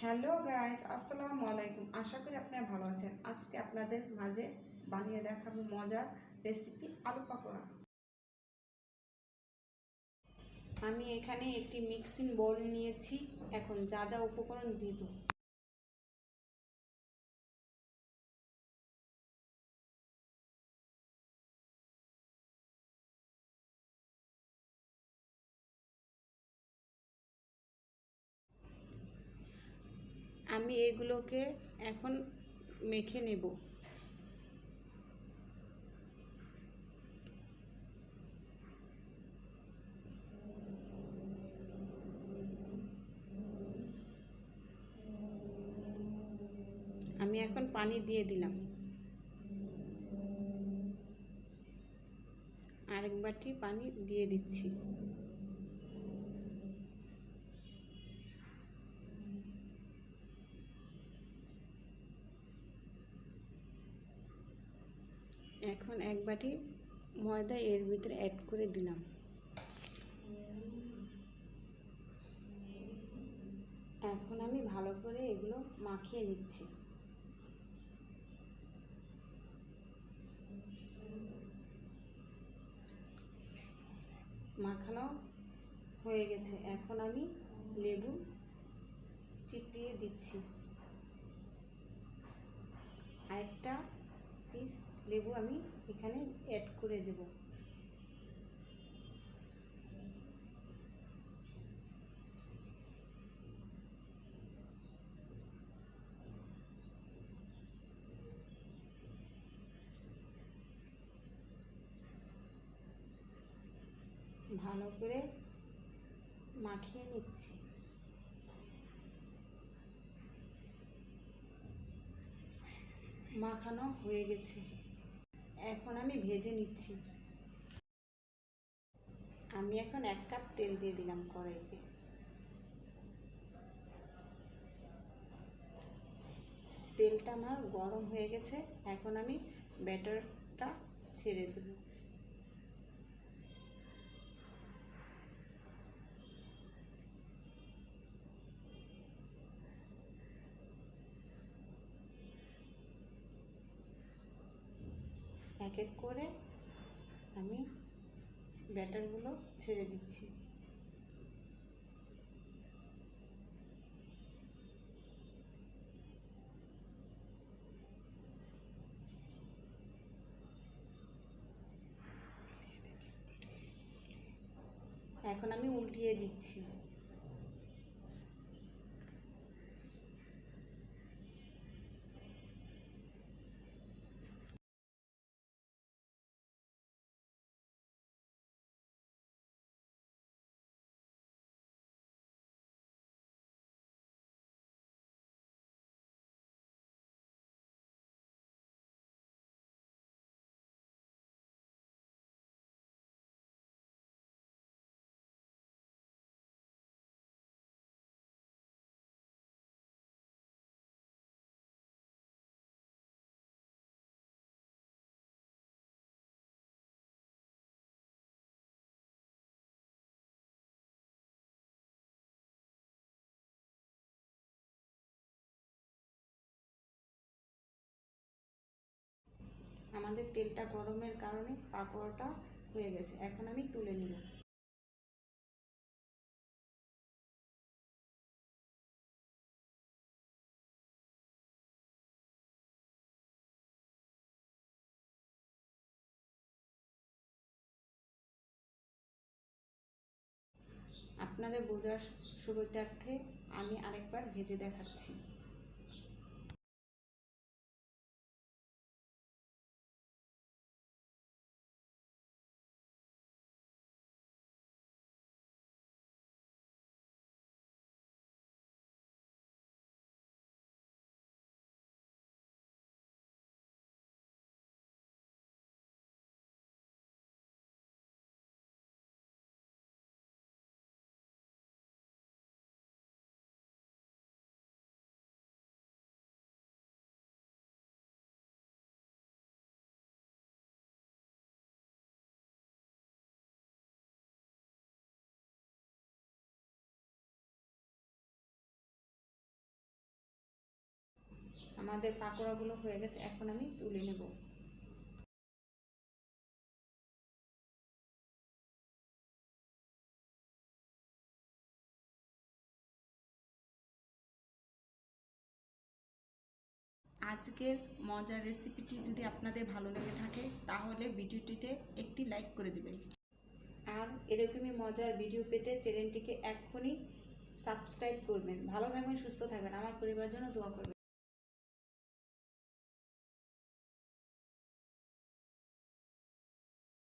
Hello guys, আসসালামু আলাইকুম। আশা করি আপনারা ভালো আছেন। আজকে আপনাদের মাঝে বানিয়ে দেখাবো মজার রেসিপি আলু পাকোড়া। আমি এখানে একটি মিক্সিং বোল নিয়েছি। এখন যা যা উপকরণ দিব। আমি এগুলোকে এখন মেখে নেব। আমি এখন পানি দিয়ে দিলাম। আরেক বাটি পানি দিয়ে দিচ্ছি। এখন এক বাটি ময়দা এর ভিতরে অ্যাড করে দিলাম। এখন আমি ভালো করে এগুলো মাখিয়ে নিচ্ছি। মাখানো হয়ে গেছে। এখন আমি লেবু চিপিয়ে দিচ্ছি। আরেকটা লেবু আমি এখানে অ্যাড করে দেব। ভালো করে মাখিয়ে নিচ্ছি। মাখানো হয়ে গেছে। এখন আমি ভেজে নিচ্ছি। আমি এখন এক কাপ তেল দিয়ে দিলাম কড়াইতে। তেলটা আমার গরম হয়ে গেছে, এখন আমি ব্যাটারটা ছেড়ে দেব। এক এক করে আমি ব্যাটারগুলো ছেড়ে দিচ্ছি। এখন আমি উল্টিয়ে দিচ্ছি। আমাদের তেলটা গরমের কারণে পাকোড়াটা হয়ে গেছে। এখন আমি তুলে নিব। আপনাদের বোঝার সুবিধার্থে আমি আরেকবার ভেজে দেখাচ্ছি। আমাদের পাকোড়াগুলো হয়ে গেছে, এখন আমি তুলে নেব। আজকের মজার রেসিপিটি যদি আপনাদের ভালো লেগে থাকে, তাহলে ভিডিওটিতে একটি লাইক করে দিবেন। আর এরকমই মজার ভিডিও পেতে চ্যানেলটিকে এক্ষুনি সাবস্ক্রাইব করবেন। ভালো থাকবেন, সুস্থ থাকবেন। আমার পরিবারের জন্য দোয়া করবেন।